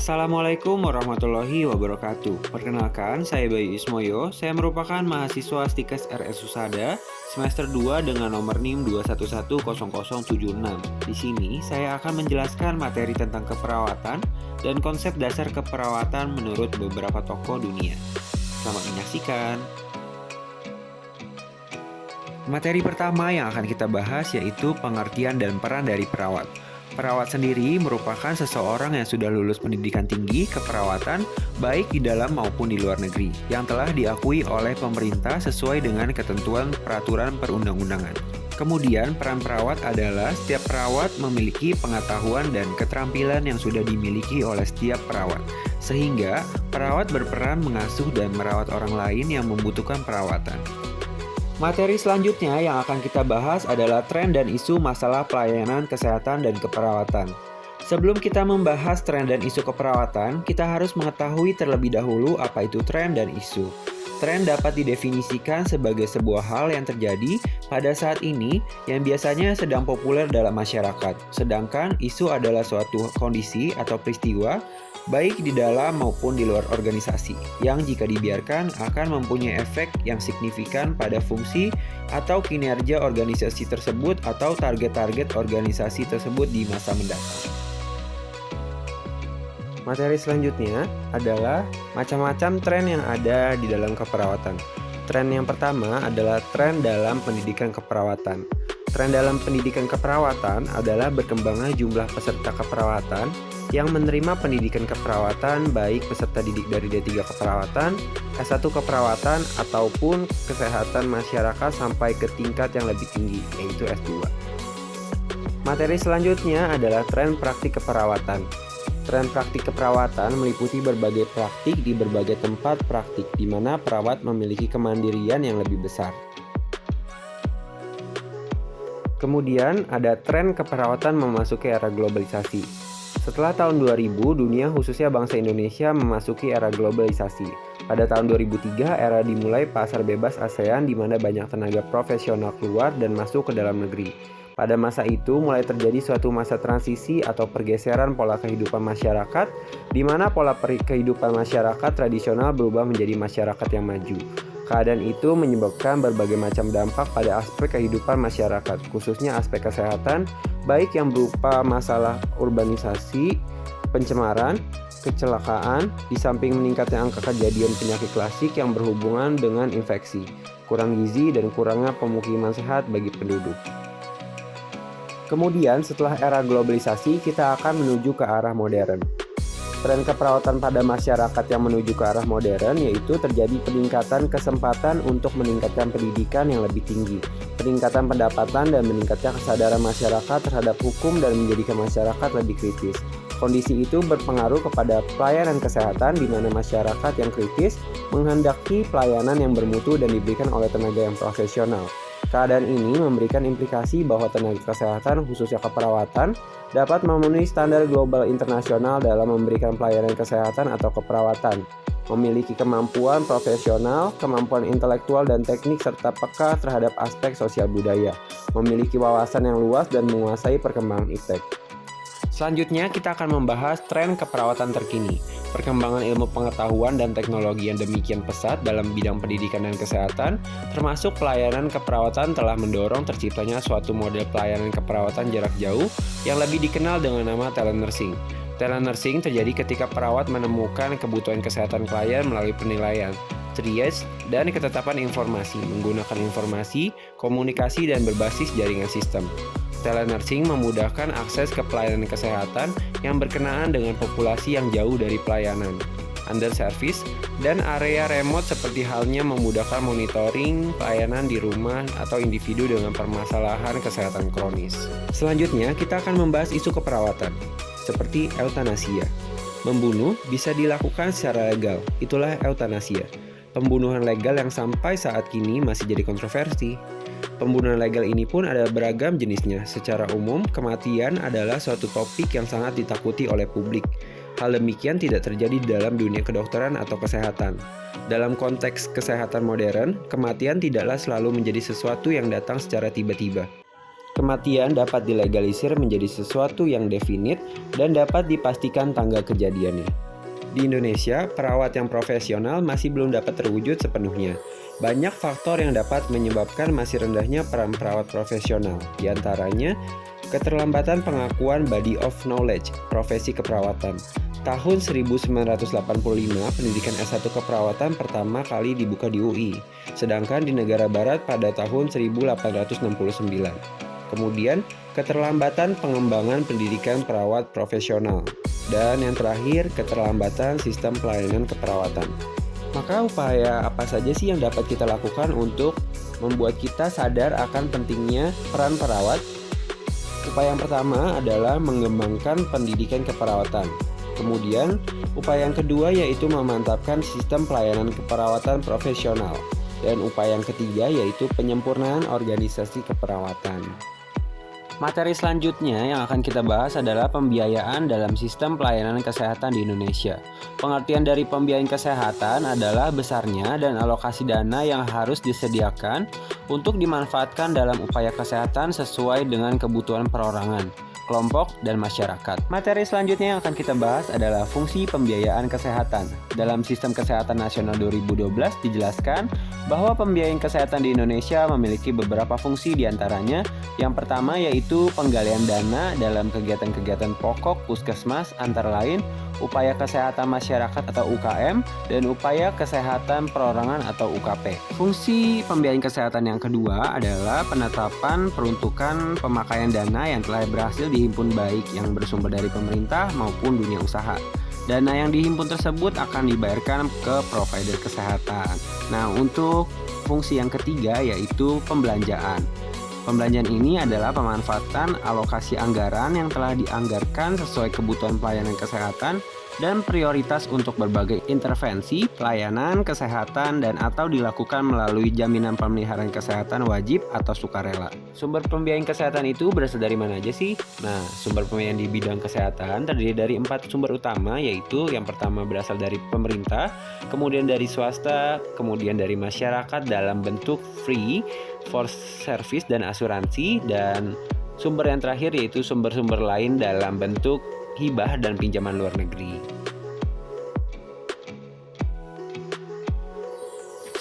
Assalamualaikum warahmatullahi wabarakatuh. Perkenalkan, saya Bayu Ismoyo. Saya merupakan mahasiswa Stikes RS Usada semester 2 dengan nomor NIM 2110076. Di sini, saya akan menjelaskan materi tentang keperawatan dan konsep dasar keperawatan menurut beberapa tokoh dunia. Selamat menyaksikan. Materi pertama yang akan kita bahas yaitu pengertian dan peran dari perawat. Perawat sendiri merupakan seseorang yang sudah lulus pendidikan tinggi keperawatan baik di dalam maupun di luar negeri yang telah diakui oleh pemerintah sesuai dengan ketentuan peraturan perundang-undangan. Kemudian peran perawat adalah setiap perawat memiliki pengetahuan dan keterampilan yang sudah dimiliki oleh setiap perawat. Sehingga perawat berperan mengasuh dan merawat orang lain yang membutuhkan perawatan. Materi selanjutnya yang akan kita bahas adalah tren dan isu masalah pelayanan kesehatan dan keperawatan. Sebelum kita membahas tren dan isu keperawatan, kita harus mengetahui terlebih dahulu apa itu tren dan isu. Tren dapat didefinisikan sebagai sebuah hal yang terjadi pada saat ini yang biasanya sedang populer dalam masyarakat, sedangkan isu adalah suatu kondisi atau peristiwa baik di dalam maupun di luar organisasi, yang jika dibiarkan akan mempunyai efek yang signifikan pada fungsi atau kinerja organisasi tersebut atau target-target organisasi tersebut di masa mendatang. Materi selanjutnya adalah macam-macam tren yang ada di dalam keperawatan. Tren yang pertama adalah tren dalam pendidikan keperawatan. Tren dalam pendidikan keperawatan adalah berkembangnya jumlah peserta keperawatan yang menerima pendidikan keperawatan baik peserta didik dari D3 keperawatan, S1 keperawatan, ataupun kesehatan masyarakat sampai ke tingkat yang lebih tinggi, yaitu S2. Materi selanjutnya adalah tren praktik keperawatan. Tren praktik keperawatan meliputi berbagai praktik di berbagai tempat praktik di mana perawat memiliki kemandirian yang lebih besar. Kemudian ada tren keperawatan memasuki era globalisasi. Setelah tahun 2000, dunia khususnya bangsa Indonesia memasuki era globalisasi. Pada tahun 2003, era dimulai pasar bebas ASEAN di mana banyak tenaga profesional keluar dan masuk ke dalam negeri. Pada masa itu mulai terjadi suatu masa transisi atau pergeseran pola kehidupan masyarakat di mana pola kehidupan masyarakat tradisional berubah menjadi masyarakat yang maju. Keadaan itu menyebabkan berbagai macam dampak pada aspek kehidupan masyarakat, khususnya aspek kesehatan, baik yang berupa masalah urbanisasi, pencemaran, kecelakaan, di samping meningkatnya angka kejadian penyakit klasik yang berhubungan dengan infeksi, kurang gizi, dan kurangnya pemukiman sehat bagi penduduk. Kemudian setelah era globalisasi, kita akan menuju ke arah modern. Tren keperawatan pada masyarakat yang menuju ke arah modern yaitu terjadi peningkatan kesempatan untuk meningkatkan pendidikan yang lebih tinggi, peningkatan pendapatan dan meningkatnya kesadaran masyarakat terhadap hukum dan menjadikan masyarakat lebih kritis. Kondisi itu berpengaruh kepada pelayanan kesehatan di mana masyarakat yang kritis menghendaki pelayanan yang bermutu dan diberikan oleh tenaga yang profesional. Keadaan ini memberikan implikasi bahwa tenaga kesehatan, khususnya keperawatan, dapat memenuhi standar global internasional dalam memberikan pelayanan kesehatan atau keperawatan, memiliki kemampuan profesional, kemampuan intelektual dan teknik, serta peka terhadap aspek sosial budaya, memiliki wawasan yang luas dan menguasai perkembangan iptek. Selanjutnya, kita akan membahas tren keperawatan terkini. Perkembangan ilmu pengetahuan dan teknologi yang demikian pesat dalam bidang pendidikan dan kesehatan, termasuk pelayanan keperawatan telah mendorong terciptanya suatu model pelayanan keperawatan jarak jauh yang lebih dikenal dengan nama telenursing. Telenursing terjadi ketika perawat menemukan kebutuhan kesehatan klien melalui penilaian, triage, dan ketetapan informasi menggunakan informasi, komunikasi, dan berbasis jaringan sistem. Telenursing memudahkan akses ke pelayanan kesehatan yang berkenaan dengan populasi yang jauh dari pelayanan, under service, dan area remote seperti halnya memudahkan monitoring pelayanan di rumah atau individu dengan permasalahan kesehatan kronis. Selanjutnya, kita akan membahas isu keperawatan, seperti eutanasia. Membunuh bisa dilakukan secara legal, itulah eutanasia. Pembunuhan legal yang sampai saat kini masih jadi kontroversi. Pembunuhan legal ini pun ada beragam jenisnya. Secara umum, kematian adalah suatu topik yang sangat ditakuti oleh publik. Hal demikian tidak terjadi di dalam dunia kedokteran atau kesehatan. Dalam konteks kesehatan modern, kematian tidaklah selalu menjadi sesuatu yang datang secara tiba-tiba. Kematian dapat dilegalisir menjadi sesuatu yang definit dan dapat dipastikan tanggal kejadiannya. Di Indonesia, perawat yang profesional masih belum dapat terwujud sepenuhnya. Banyak faktor yang dapat menyebabkan masih rendahnya peran perawat profesional, di antaranya keterlambatan pengakuan body of knowledge, profesi keperawatan. Tahun 1985, pendidikan S1 keperawatan pertama kali dibuka di UI, sedangkan di negara barat pada tahun 1869. Kemudian, keterlambatan pengembangan pendidikan perawat profesional. Dan yang terakhir, keterlambatan sistem pelayanan keperawatan. Maka upaya apa saja sih yang dapat kita lakukan untuk membuat kita sadar akan pentingnya peran perawat? Upaya yang pertama adalah mengembangkan pendidikan keperawatan. Kemudian, upaya yang kedua yaitu memantapkan sistem pelayanan keperawatan profesional. Dan upaya yang ketiga yaitu penyempurnaan organisasi keperawatan. Materi selanjutnya yang akan kita bahas adalah pembiayaan dalam sistem pelayanan kesehatan di Indonesia. Pengertian dari pembiayaan kesehatan adalah besarnya dan alokasi dana yang harus disediakan untuk dimanfaatkan dalam upaya kesehatan sesuai dengan kebutuhan perorangan kelompok, dan masyarakat. Materi selanjutnya yang akan kita bahas adalah fungsi pembiayaan kesehatan. Dalam Sistem Kesehatan Nasional 2012 dijelaskan bahwa pembiayaan kesehatan di Indonesia memiliki beberapa fungsi di antaranya. Yang pertama yaitu penggalian dana dalam kegiatan-kegiatan pokok puskesmas antara lain upaya kesehatan masyarakat atau UKM, dan upaya kesehatan perorangan atau UKP. Fungsi pembiayaan kesehatan yang kedua adalah penetapan peruntukan pemakaian dana yang telah berhasil dihimpun baik yang bersumber dari pemerintah maupun dunia usaha. Dana yang dihimpun tersebut akan dibayarkan ke provider kesehatan. Nah, untuk fungsi yang ketiga yaitu pembelanjaan. Pembelanjaan ini adalah pemanfaatan alokasi anggaran yang telah dianggarkan sesuai kebutuhan pelayanan kesehatan dan prioritas untuk berbagai intervensi, pelayanan, kesehatan, dan atau dilakukan melalui jaminan pemeliharaan kesehatan wajib atau sukarela. Sumber pembiayaan kesehatan itu berasal dari mana aja sih? Nah, sumber pembiayaan di bidang kesehatan terdiri dari empat sumber utama, yaitu yang pertama berasal dari pemerintah, kemudian dari swasta, kemudian dari masyarakat dalam bentuk free, for service, dan asuransi, dan sumber yang terakhir yaitu sumber-sumber lain dalam bentuk hibah dan pinjaman luar negeri.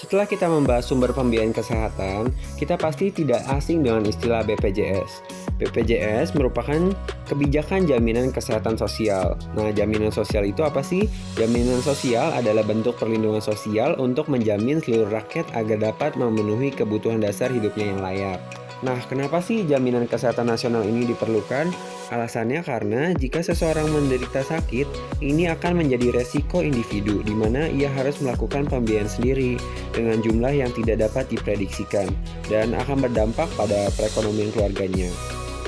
Setelah kita membahas sumber pembiayaan kesehatan, kita pasti tidak asing dengan istilah BPJS. BPJS merupakan kebijakan jaminan kesehatan sosial. Nah, jaminan sosial itu apa sih? Jaminan sosial adalah bentuk perlindungan sosial untuk menjamin seluruh rakyat agar dapat memenuhi kebutuhan dasar hidupnya yang layak. Nah, kenapa sih jaminan kesehatan nasional ini diperlukan? Alasannya karena jika seseorang menderita sakit, ini akan menjadi resiko individu di mana ia harus melakukan pembiayaan sendiri dengan jumlah yang tidak dapat diprediksikan dan akan berdampak pada perekonomian keluarganya.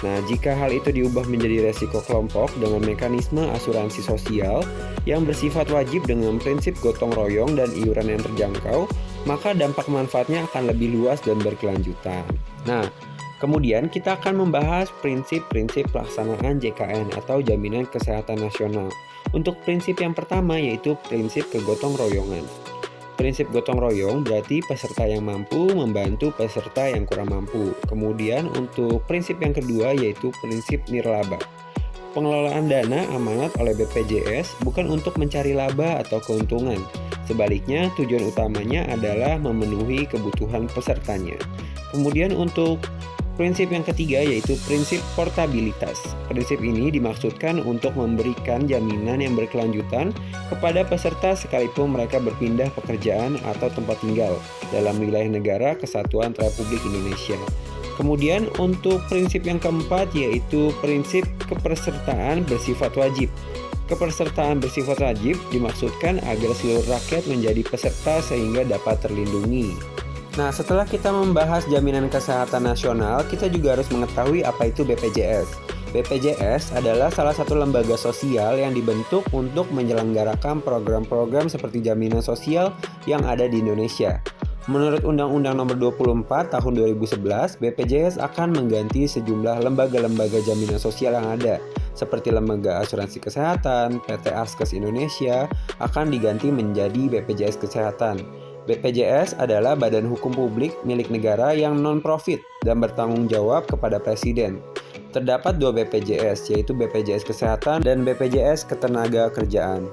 Nah, jika hal itu diubah menjadi resiko kelompok dengan mekanisme asuransi sosial yang bersifat wajib dengan prinsip gotong royong dan iuran yang terjangkau, maka dampak manfaatnya akan lebih luas dan berkelanjutan. Nah, kemudian kita akan membahas prinsip-prinsip pelaksanaan JKN atau Jaminan Kesehatan Nasional. Untuk prinsip yang pertama yaitu prinsip kegotong royongan. Prinsip gotong royong berarti peserta yang mampu membantu peserta yang kurang mampu. Kemudian untuk prinsip yang kedua yaitu prinsip nirlaba. Pengelolaan dana amanat oleh BPJS bukan untuk mencari laba atau keuntungan. Sebaliknya, tujuan utamanya adalah memenuhi kebutuhan pesertanya. Kemudian untuk prinsip yang ketiga yaitu prinsip portabilitas. Prinsip ini dimaksudkan untuk memberikan jaminan yang berkelanjutan kepada peserta sekalipun mereka berpindah pekerjaan atau tempat tinggal dalam wilayah negara kesatuan Republik Indonesia. Kemudian untuk prinsip yang keempat yaitu prinsip kepesertaan bersifat wajib. Kepesertaan bersifat wajib dimaksudkan agar seluruh rakyat menjadi peserta sehingga dapat terlindungi. Nah, setelah kita membahas jaminan kesehatan nasional, kita juga harus mengetahui apa itu BPJS. BPJS adalah salah satu lembaga sosial yang dibentuk untuk menyelenggarakan program-program seperti jaminan sosial yang ada di Indonesia. Menurut Undang-Undang Nomor 24 Tahun 2011, BPJS akan mengganti sejumlah lembaga-lembaga jaminan sosial yang ada, seperti Lembaga Asuransi Kesehatan, PT Askes Indonesia, akan diganti menjadi BPJS Kesehatan. BPJS adalah badan hukum publik milik negara yang non-profit dan bertanggung jawab kepada Presiden. Terdapat dua BPJS, yaitu BPJS Kesehatan dan BPJS Ketenagakerjaan.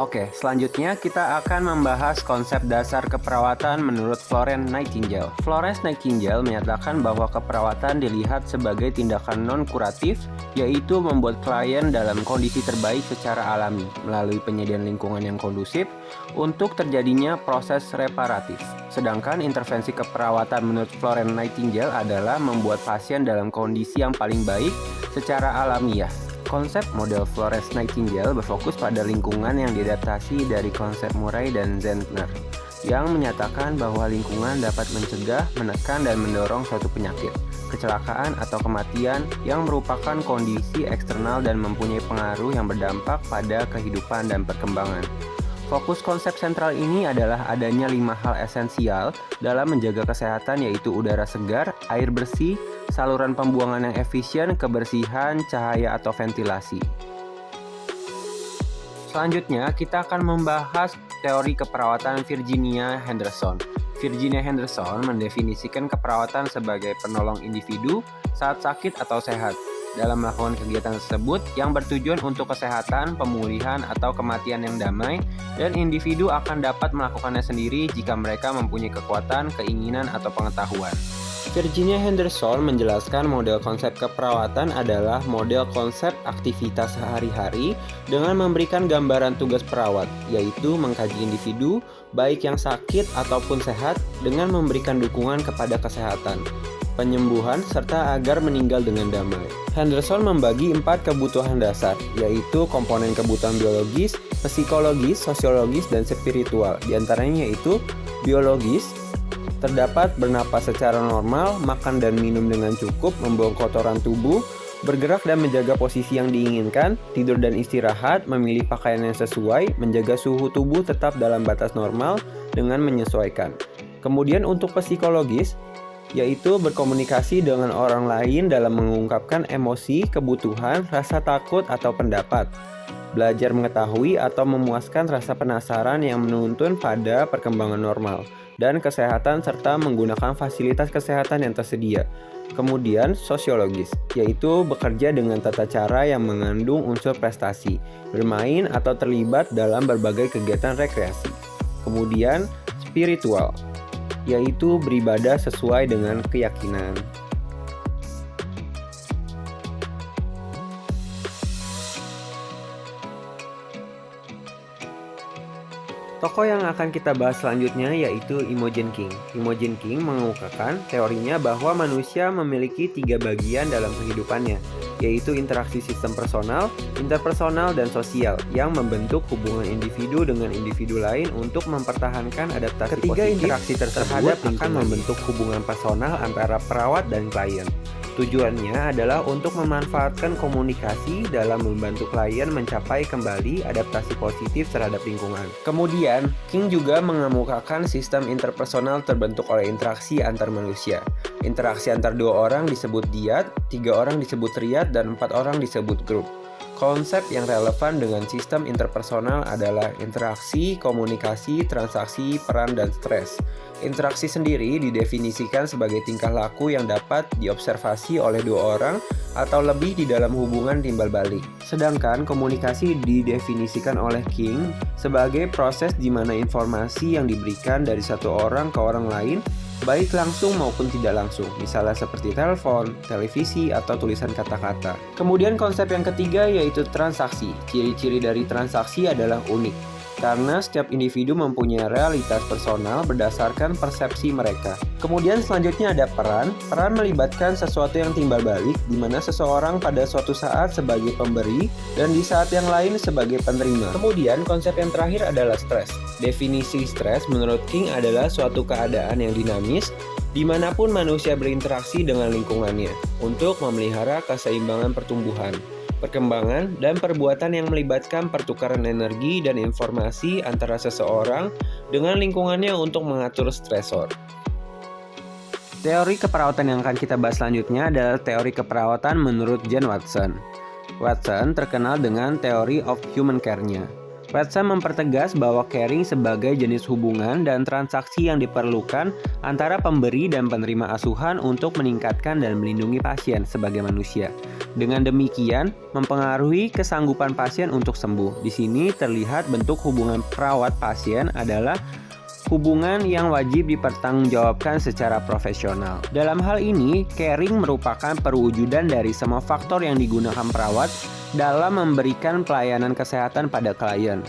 Oke, selanjutnya kita akan membahas konsep dasar keperawatan menurut Florence Nightingale. Florence Nightingale menyatakan bahwa keperawatan dilihat sebagai tindakan non-kuratif, yaitu membuat klien dalam kondisi terbaik secara alami melalui penyediaan lingkungan yang kondusif untuk terjadinya proses reparatif. Sedangkan intervensi keperawatan menurut Florence Nightingale adalah membuat pasien dalam kondisi yang paling baik secara alamiah Konsep model Flores Nightingale berfokus pada lingkungan yang diadaptasi dari konsep Murray dan Zentner yang menyatakan bahwa lingkungan dapat mencegah, menekan, dan mendorong suatu penyakit, kecelakaan, atau kematian yang merupakan kondisi eksternal dan mempunyai pengaruh yang berdampak pada kehidupan dan perkembangan. Fokus konsep sentral ini adalah adanya lima hal esensial dalam menjaga kesehatan yaitu udara segar, air bersih, saluran pembuangan yang efisien, kebersihan, cahaya atau ventilasi. Selanjutnya, kita akan membahas teori keperawatan Virginia Henderson. Virginia Henderson mendefinisikan keperawatan sebagai penolong individu saat sakit atau sehat dalam melakukan kegiatan tersebut yang bertujuan untuk kesehatan, pemulihan, atau kematian yang damai, dan individu akan dapat melakukannya sendiri jika mereka mempunyai kekuatan, keinginan, atau pengetahuan. Virginia Henderson menjelaskan model konsep keperawatan adalah model konsep aktivitas sehari-hari dengan memberikan gambaran tugas perawat, yaitu mengkaji individu, baik yang sakit ataupun sehat, dengan memberikan dukungan kepada kesehatan, penyembuhan, serta agar meninggal dengan damai. Henderson membagi empat kebutuhan dasar, yaitu komponen kebutuhan biologis, psikologis, sosiologis, dan spiritual. Di antaranya yaitu biologis, terdapat bernapas secara normal, makan dan minum dengan cukup, membuang kotoran tubuh, bergerak dan menjaga posisi yang diinginkan, tidur dan istirahat, memilih pakaian yang sesuai, menjaga suhu tubuh tetap dalam batas normal dengan menyesuaikan. Kemudian untuk psikologis, yaitu berkomunikasi dengan orang lain dalam mengungkapkan emosi, kebutuhan, rasa takut, atau pendapat. Belajar mengetahui atau memuaskan rasa penasaran yang menuntun pada perkembangan normal dan kesehatan serta menggunakan fasilitas kesehatan yang tersedia. Kemudian sosiologis, yaitu bekerja dengan tata cara yang mengandung unsur prestasi, bermain atau terlibat dalam berbagai kegiatan rekreasi. Kemudian spiritual, yaitu beribadah sesuai dengan keyakinan. Tokoh yang akan kita bahas selanjutnya yaitu Imogen King. Imogen King mengemukakan teorinya bahwa manusia memiliki tiga bagian dalam kehidupannya, yaitu interaksi sistem personal, interpersonal, dan sosial yang membentuk hubungan individu dengan individu lain untuk mempertahankan adaptasi Ketiga positif interaksi tersebut akan membentuk hubungan personal antara perawat dan klien. Tujuannya adalah untuk memanfaatkan komunikasi dalam membantu klien mencapai kembali adaptasi positif terhadap lingkungan. Kemudian, King juga mengemukakan sistem interpersonal terbentuk oleh interaksi antar manusia. Interaksi antar dua orang disebut diat, tiga orang disebut triad, dan empat orang disebut grup. Konsep yang relevan dengan sistem interpersonal adalah interaksi, komunikasi, transaksi, peran, dan stres. Interaksi sendiri didefinisikan sebagai tingkah laku yang dapat diobservasi oleh dua orang atau lebih di dalam hubungan timbal balik. Sedangkan komunikasi didefinisikan oleh King sebagai proses di mana informasi yang diberikan dari satu orang ke orang lain baik langsung maupun tidak langsung, misalnya seperti telepon, televisi, atau tulisan kata-kata. Kemudian konsep yang ketiga yaitu transaksi. Ciri-ciri dari transaksi adalah unik karena setiap individu mempunyai realitas personal berdasarkan persepsi mereka. Kemudian selanjutnya ada peran. Peran melibatkan sesuatu yang timbal balik, di mana seseorang pada suatu saat sebagai pemberi dan di saat yang lain sebagai penerima. Kemudian konsep yang terakhir adalah stres. Definisi stres menurut King adalah suatu keadaan yang dinamis di mana pun manusia berinteraksi dengan lingkungannya untuk memelihara keseimbangan pertumbuhan perkembangan, dan perbuatan yang melibatkan pertukaran energi dan informasi antara seseorang dengan lingkungannya untuk mengatur stresor. Teori keperawatan yang akan kita bahas selanjutnya adalah teori keperawatan menurut Jen Watson. Watson terkenal dengan teori of human care-nya. Watson mempertegas bahwa caring sebagai jenis hubungan dan transaksi yang diperlukan antara pemberi dan penerima asuhan untuk meningkatkan dan melindungi pasien sebagai manusia. Dengan demikian, mempengaruhi kesanggupan pasien untuk sembuh. Di sini terlihat bentuk hubungan perawat pasien adalah hubungan yang wajib dipertanggungjawabkan secara profesional. Dalam hal ini, caring merupakan perwujudan dari semua faktor yang digunakan perawat dalam memberikan pelayanan kesehatan pada klien.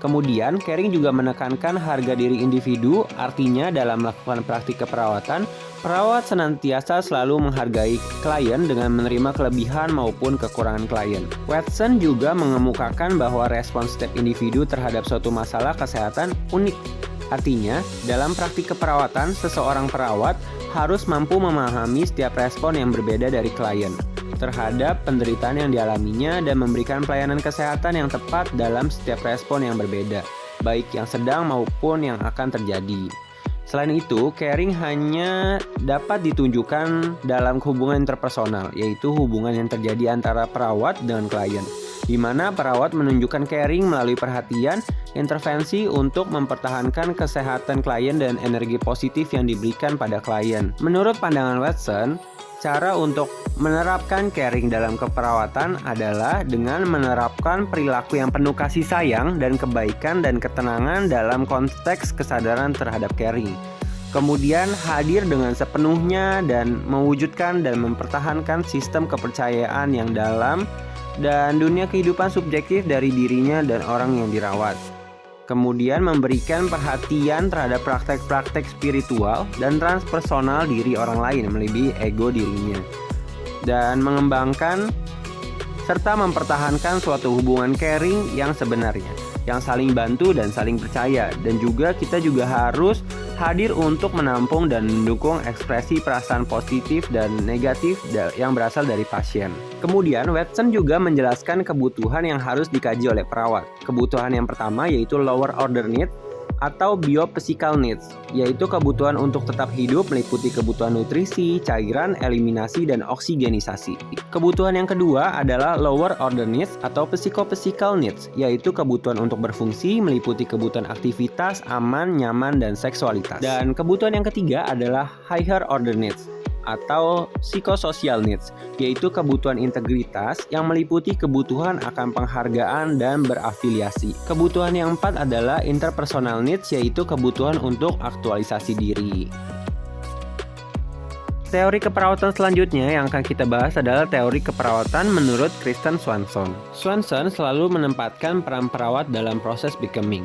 Kemudian, Caring juga menekankan harga diri individu, artinya dalam melakukan praktik keperawatan, perawat senantiasa selalu menghargai klien dengan menerima kelebihan maupun kekurangan klien. Watson juga mengemukakan bahwa respons setiap individu terhadap suatu masalah kesehatan unik. Artinya, dalam praktik keperawatan, seseorang perawat harus mampu memahami setiap respon yang berbeda dari klien terhadap penderitaan yang dialaminya dan memberikan pelayanan kesehatan yang tepat dalam setiap respon yang berbeda, baik yang sedang maupun yang akan terjadi. Selain itu, caring hanya dapat ditunjukkan dalam hubungan interpersonal, yaitu hubungan yang terjadi antara perawat dengan klien, di mana perawat menunjukkan caring melalui perhatian, intervensi untuk mempertahankan kesehatan klien dan energi positif yang diberikan pada klien. Menurut pandangan Watson, Cara untuk menerapkan caring dalam keperawatan adalah dengan menerapkan perilaku yang penuh kasih sayang dan kebaikan dan ketenangan dalam konteks kesadaran terhadap caring. Kemudian hadir dengan sepenuhnya dan mewujudkan dan mempertahankan sistem kepercayaan yang dalam dan dunia kehidupan subjektif dari dirinya dan orang yang dirawat kemudian memberikan perhatian terhadap praktek-praktek spiritual dan transpersonal diri orang lain melebihi ego dirinya. Dan mengembangkan serta mempertahankan suatu hubungan caring yang sebenarnya yang saling bantu dan saling percaya. Dan juga kita juga harus hadir untuk menampung dan mendukung ekspresi perasaan positif dan negatif yang berasal dari pasien. Kemudian, Watson juga menjelaskan kebutuhan yang harus dikaji oleh perawat. Kebutuhan yang pertama yaitu lower order need atau biophysical needs, yaitu kebutuhan untuk tetap hidup meliputi kebutuhan nutrisi, cairan, eliminasi, dan oksigenisasi. Kebutuhan yang kedua adalah lower order needs atau psychophysical needs, yaitu kebutuhan untuk berfungsi meliputi kebutuhan aktivitas, aman, nyaman, dan seksualitas. Dan kebutuhan yang ketiga adalah higher order needs, atau psychosocial needs, yaitu kebutuhan integritas yang meliputi kebutuhan akan penghargaan dan berafiliasi. Kebutuhan yang empat adalah interpersonal needs, yaitu kebutuhan untuk aktualisasi diri. Teori keperawatan selanjutnya yang akan kita bahas adalah teori keperawatan menurut Kristen Swanson. Swanson selalu menempatkan peran perawat dalam proses becoming.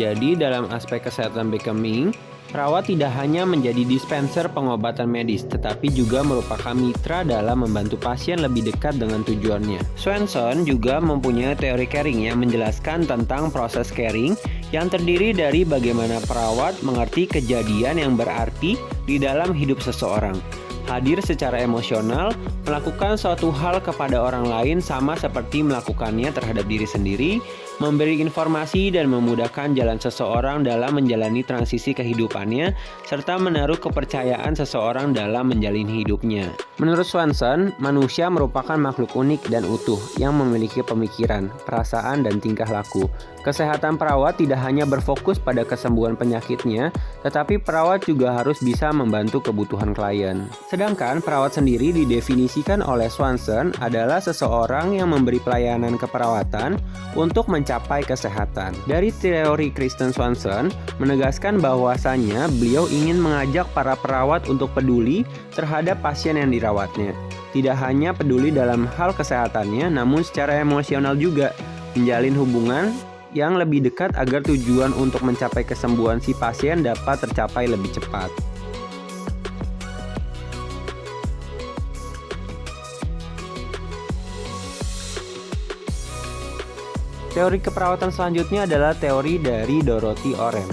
Jadi dalam aspek kesehatan becoming, Perawat tidak hanya menjadi dispenser pengobatan medis, tetapi juga merupakan mitra dalam membantu pasien lebih dekat dengan tujuannya. Swenson juga mempunyai teori caring yang menjelaskan tentang proses caring yang terdiri dari bagaimana perawat mengerti kejadian yang berarti di dalam hidup seseorang hadir secara emosional, melakukan suatu hal kepada orang lain sama seperti melakukannya terhadap diri sendiri, memberi informasi dan memudahkan jalan seseorang dalam menjalani transisi kehidupannya, serta menaruh kepercayaan seseorang dalam menjalani hidupnya. Menurut Swanson, manusia merupakan makhluk unik dan utuh yang memiliki pemikiran, perasaan, dan tingkah laku. Kesehatan perawat tidak hanya berfokus pada kesembuhan penyakitnya, tetapi perawat juga harus bisa membantu kebutuhan klien. Sedangkan perawat sendiri didefinisikan oleh Swanson adalah seseorang yang memberi pelayanan keperawatan untuk mencapai kesehatan. Dari teori Kristen Swanson menegaskan bahwasannya beliau ingin mengajak para perawat untuk peduli terhadap pasien yang dirawatnya. Tidak hanya peduli dalam hal kesehatannya, namun secara emosional juga menjalin hubungan yang lebih dekat agar tujuan untuk mencapai kesembuhan si pasien dapat tercapai lebih cepat. Teori keperawatan selanjutnya adalah teori dari Dorothy Oren.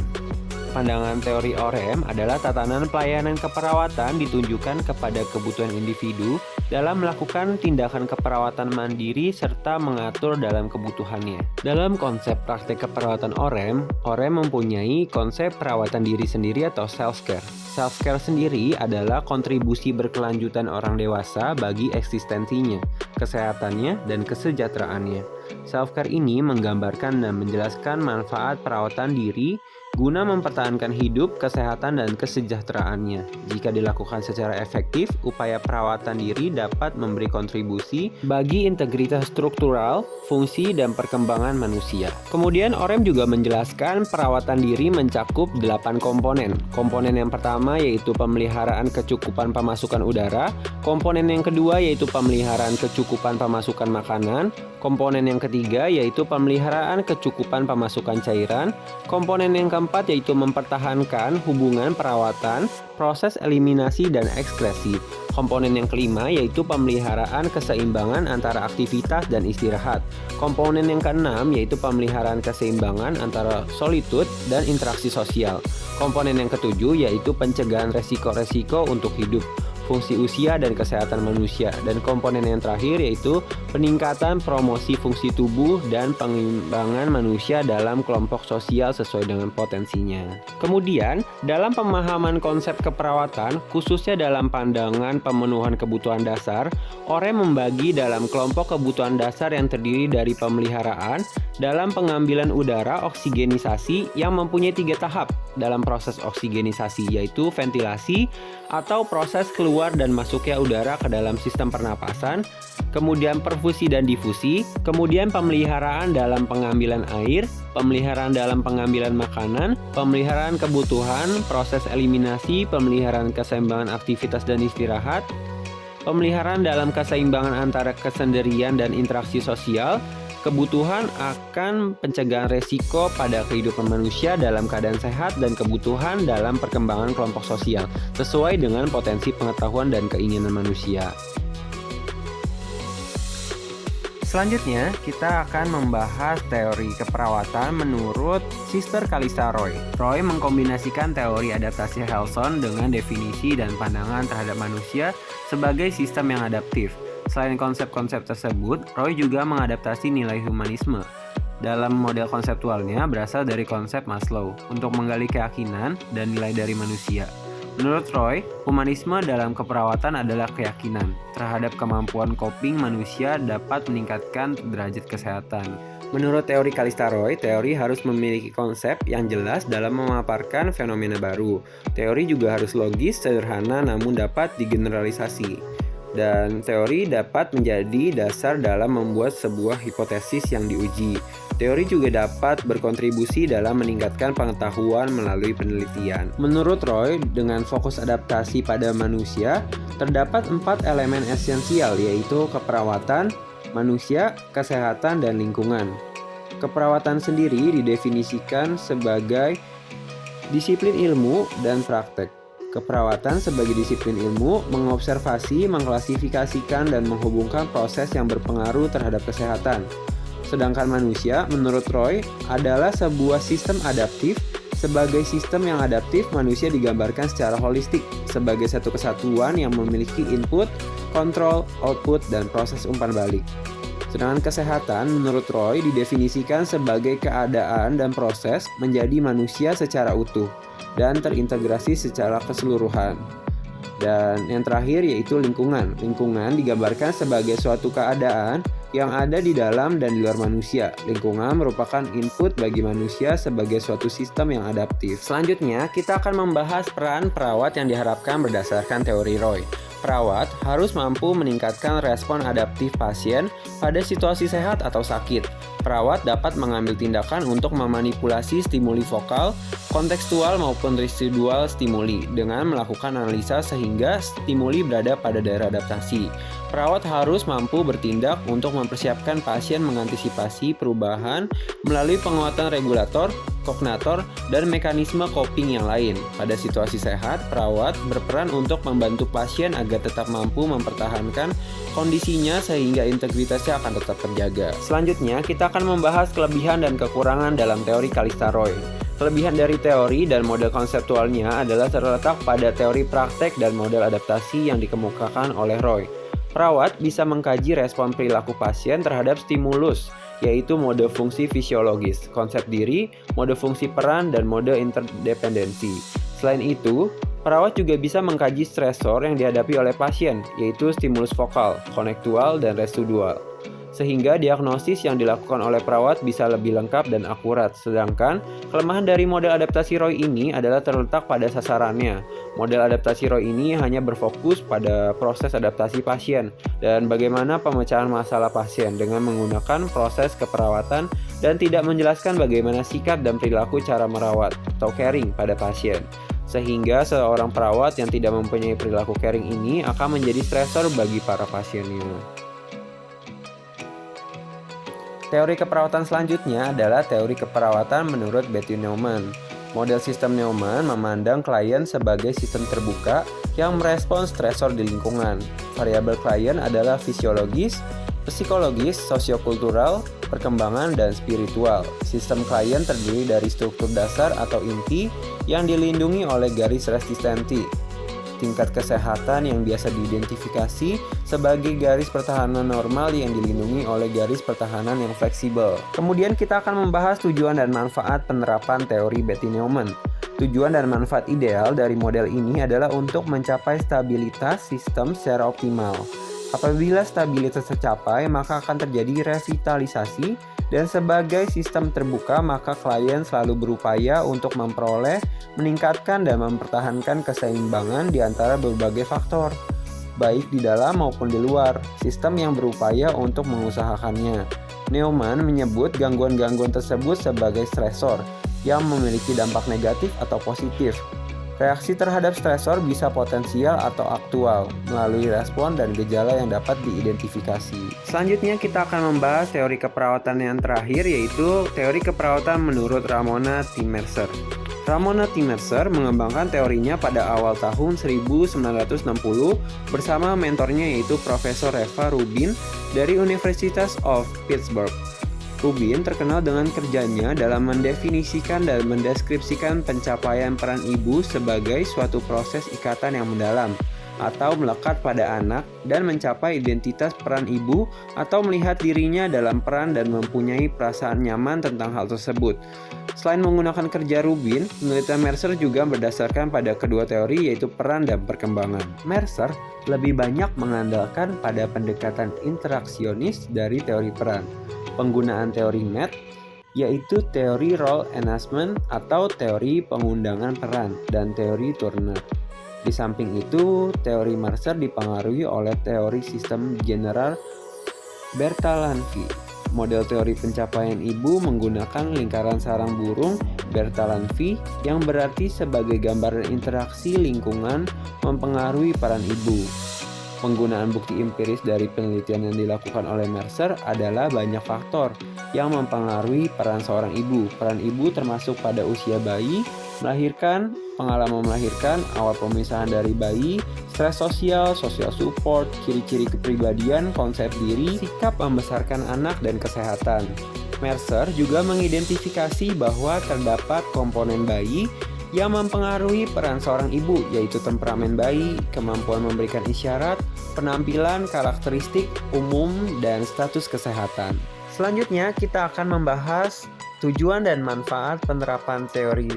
pandangan teori OREM adalah tatanan pelayanan keperawatan ditunjukkan kepada kebutuhan individu dalam melakukan tindakan keperawatan mandiri serta mengatur dalam kebutuhannya. Dalam konsep praktek keperawatan OREM, OREM mempunyai konsep perawatan diri sendiri atau self-care. Self-care sendiri adalah kontribusi berkelanjutan orang dewasa bagi eksistensinya, kesehatannya, dan kesejahteraannya. Self-care ini menggambarkan dan menjelaskan manfaat perawatan diri guna mempertahankan hidup, kesehatan, dan kesejahteraannya. Jika dilakukan secara efektif, upaya perawatan diri dapat memberi kontribusi bagi integritas struktural, fungsi, dan perkembangan manusia. Kemudian, Orem juga menjelaskan perawatan diri mencakup 8 komponen. Komponen yang pertama yaitu pemeliharaan kecukupan pemasukan udara, komponen yang kedua yaitu pemeliharaan kecukupan pemasukan makanan, komponen yang ketiga yaitu pemeliharaan kecukupan pemasukan cairan, komponen yang keempat keempat yaitu mempertahankan hubungan perawatan, proses eliminasi dan ekskresi. Komponen yang kelima yaitu pemeliharaan keseimbangan antara aktivitas dan istirahat. Komponen yang keenam yaitu pemeliharaan keseimbangan antara solitude dan interaksi sosial. Komponen yang ketujuh yaitu pencegahan resiko-resiko untuk hidup fungsi usia dan kesehatan manusia dan komponen yang terakhir yaitu peningkatan promosi fungsi tubuh dan pengimbangan manusia dalam kelompok sosial sesuai dengan potensinya. Kemudian, dalam pemahaman konsep keperawatan, khususnya dalam pandangan pemenuhan kebutuhan dasar, Ore membagi dalam kelompok kebutuhan dasar yang terdiri dari pemeliharaan dalam pengambilan udara oksigenisasi yang mempunyai tiga tahap dalam proses oksigenisasi yaitu ventilasi atau proses keluar dan masuknya udara ke dalam sistem pernapasan, kemudian perfusi dan difusi, kemudian pemeliharaan dalam pengambilan air, pemeliharaan dalam pengambilan makanan, pemeliharaan kebutuhan, proses eliminasi, pemeliharaan keseimbangan aktivitas dan istirahat, pemeliharaan dalam keseimbangan antara kesendirian dan interaksi sosial, kebutuhan akan pencegahan resiko pada kehidupan manusia dalam keadaan sehat dan kebutuhan dalam perkembangan kelompok sosial sesuai dengan potensi pengetahuan dan keinginan manusia. Selanjutnya, kita akan membahas teori keperawatan menurut Sister Kalista Roy. Roy mengkombinasikan teori adaptasi Helson dengan definisi dan pandangan terhadap manusia sebagai sistem yang adaptif. Selain konsep-konsep tersebut, Roy juga mengadaptasi nilai humanisme. Dalam model konseptualnya berasal dari konsep Maslow untuk menggali keyakinan dan nilai dari manusia. Menurut Roy, humanisme dalam keperawatan adalah keyakinan terhadap kemampuan coping manusia dapat meningkatkan derajat kesehatan. Menurut teori Kalista Roy, teori harus memiliki konsep yang jelas dalam memaparkan fenomena baru. Teori juga harus logis, sederhana, namun dapat digeneralisasi dan teori dapat menjadi dasar dalam membuat sebuah hipotesis yang diuji. Teori juga dapat berkontribusi dalam meningkatkan pengetahuan melalui penelitian. Menurut Roy, dengan fokus adaptasi pada manusia, terdapat empat elemen esensial yaitu keperawatan, manusia, kesehatan, dan lingkungan. Keperawatan sendiri didefinisikan sebagai disiplin ilmu dan praktek. Keperawatan sebagai disiplin ilmu mengobservasi, mengklasifikasikan, dan menghubungkan proses yang berpengaruh terhadap kesehatan. Sedangkan manusia, menurut Roy, adalah sebuah sistem adaptif. Sebagai sistem yang adaptif, manusia digambarkan secara holistik sebagai satu kesatuan yang memiliki input, kontrol, output, dan proses umpan balik. Sedangkan kesehatan, menurut Roy, didefinisikan sebagai keadaan dan proses menjadi manusia secara utuh dan terintegrasi secara keseluruhan. Dan yang terakhir yaitu lingkungan. Lingkungan digambarkan sebagai suatu keadaan yang ada di dalam dan di luar manusia. Lingkungan merupakan input bagi manusia sebagai suatu sistem yang adaptif. Selanjutnya, kita akan membahas peran perawat yang diharapkan berdasarkan teori Roy. Perawat harus mampu meningkatkan respon adaptif pasien pada situasi sehat atau sakit. Perawat dapat mengambil tindakan untuk memanipulasi stimuli vokal, kontekstual maupun residual stimuli dengan melakukan analisa sehingga stimuli berada pada daerah adaptasi. Perawat harus mampu bertindak untuk mempersiapkan pasien mengantisipasi perubahan melalui penguatan regulator, kognator, dan mekanisme coping yang lain. Pada situasi sehat, perawat berperan untuk membantu pasien agar tetap mampu mempertahankan kondisinya sehingga integritasnya akan tetap terjaga. Selanjutnya, kita akan membahas kelebihan dan kekurangan dalam teori Kalista Roy. Kelebihan dari teori dan model konseptualnya adalah terletak pada teori praktek dan model adaptasi yang dikemukakan oleh Roy. Perawat bisa mengkaji respon perilaku pasien terhadap stimulus, yaitu mode fungsi fisiologis, konsep diri, mode fungsi peran, dan mode interdependensi. Selain itu, perawat juga bisa mengkaji stresor yang dihadapi oleh pasien, yaitu stimulus vokal, konektual, dan residual sehingga diagnosis yang dilakukan oleh perawat bisa lebih lengkap dan akurat. Sedangkan kelemahan dari model adaptasi Roy ini adalah terletak pada sasarannya. Model adaptasi Roy ini hanya berfokus pada proses adaptasi pasien dan bagaimana pemecahan masalah pasien dengan menggunakan proses keperawatan dan tidak menjelaskan bagaimana sikap dan perilaku cara merawat atau caring pada pasien sehingga seorang perawat yang tidak mempunyai perilaku caring ini akan menjadi stresor bagi para pasiennya. Teori keperawatan selanjutnya adalah teori keperawatan menurut Betty Neumann. Model sistem Neumann memandang klien sebagai sistem terbuka yang merespons stresor di lingkungan. Variabel klien adalah fisiologis, psikologis, sosiokultural, perkembangan, dan spiritual. Sistem klien terdiri dari struktur dasar atau inti yang dilindungi oleh garis resistensi, tingkat kesehatan yang biasa diidentifikasi sebagai garis pertahanan normal yang dilindungi oleh garis pertahanan yang fleksibel. Kemudian kita akan membahas tujuan dan manfaat penerapan teori Betty Neumann. Tujuan dan manfaat ideal dari model ini adalah untuk mencapai stabilitas sistem secara optimal. Apabila stabilitas tercapai, maka akan terjadi revitalisasi dan sebagai sistem terbuka, maka klien selalu berupaya untuk memperoleh, meningkatkan, dan mempertahankan keseimbangan di antara berbagai faktor, baik di dalam maupun di luar, sistem yang berupaya untuk mengusahakannya. Neumann menyebut gangguan-gangguan tersebut sebagai stresor yang memiliki dampak negatif atau positif, Reaksi terhadap stresor bisa potensial atau aktual melalui respon dan gejala yang dapat diidentifikasi. Selanjutnya kita akan membahas teori keperawatan yang terakhir yaitu teori keperawatan menurut Ramona T. Mercer. Ramona T. Mercer mengembangkan teorinya pada awal tahun 1960 bersama mentornya yaitu Profesor Reva Rubin dari Universitas of Pittsburgh. Rubin terkenal dengan kerjanya dalam mendefinisikan dan mendeskripsikan pencapaian peran ibu sebagai suatu proses ikatan yang mendalam atau melekat pada anak dan mencapai identitas peran ibu atau melihat dirinya dalam peran dan mempunyai perasaan nyaman tentang hal tersebut. Selain menggunakan kerja Rubin, penelitian Mercer juga berdasarkan pada kedua teori yaitu peran dan perkembangan. Mercer lebih banyak mengandalkan pada pendekatan interaksionis dari teori peran penggunaan teori MET yaitu teori role enhancement atau teori pengundangan peran dan teori Turner. Di samping itu, teori Mercer dipengaruhi oleh teori sistem general Bertalanffy. Model teori pencapaian ibu menggunakan lingkaran sarang burung Bertalanffy yang berarti sebagai gambaran interaksi lingkungan mempengaruhi peran ibu. Penggunaan bukti empiris dari penelitian yang dilakukan oleh Mercer adalah banyak faktor yang mempengaruhi peran seorang ibu. Peran ibu termasuk pada usia bayi, melahirkan, pengalaman melahirkan, awal pemisahan dari bayi, stres sosial, sosial support, ciri-ciri kepribadian, konsep diri, sikap membesarkan anak, dan kesehatan. Mercer juga mengidentifikasi bahwa terdapat komponen bayi yang mempengaruhi peran seorang ibu, yaitu temperamen bayi, kemampuan memberikan isyarat, penampilan, karakteristik umum, dan status kesehatan. Selanjutnya, kita akan membahas tujuan dan manfaat penerapan teori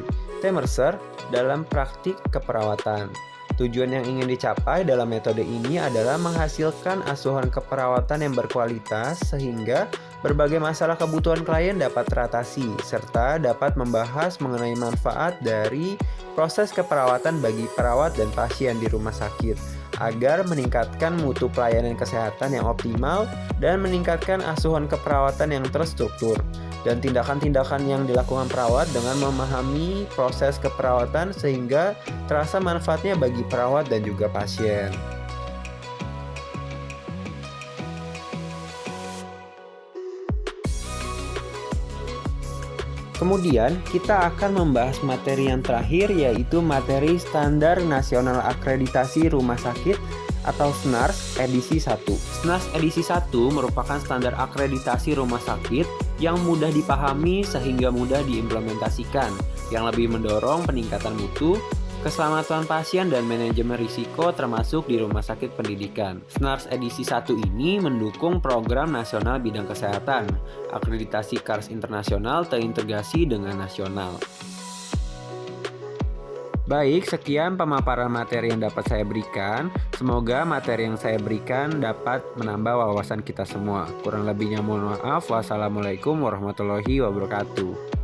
Temerser dalam praktik keperawatan. Tujuan yang ingin dicapai dalam metode ini adalah menghasilkan asuhan keperawatan yang berkualitas sehingga berbagai masalah kebutuhan klien dapat teratasi serta dapat membahas mengenai manfaat dari proses keperawatan bagi perawat dan pasien di rumah sakit agar meningkatkan mutu pelayanan kesehatan yang optimal dan meningkatkan asuhan keperawatan yang terstruktur dan tindakan-tindakan yang dilakukan perawat dengan memahami proses keperawatan sehingga terasa manfaatnya bagi perawat dan juga pasien. Kemudian kita akan membahas materi yang terakhir yaitu materi Standar Nasional Akreditasi Rumah Sakit atau SNARS edisi 1. SNARS edisi 1 merupakan standar akreditasi rumah sakit yang mudah dipahami sehingga mudah diimplementasikan yang lebih mendorong peningkatan mutu, keselamatan pasien dan manajemen risiko termasuk di rumah sakit pendidikan. SNARS edisi 1 ini mendukung program nasional bidang kesehatan, akreditasi KARS internasional terintegrasi dengan nasional. Baik, sekian pemaparan materi yang dapat saya berikan. Semoga materi yang saya berikan dapat menambah wawasan kita semua. Kurang lebihnya mohon maaf. Wassalamualaikum warahmatullahi wabarakatuh.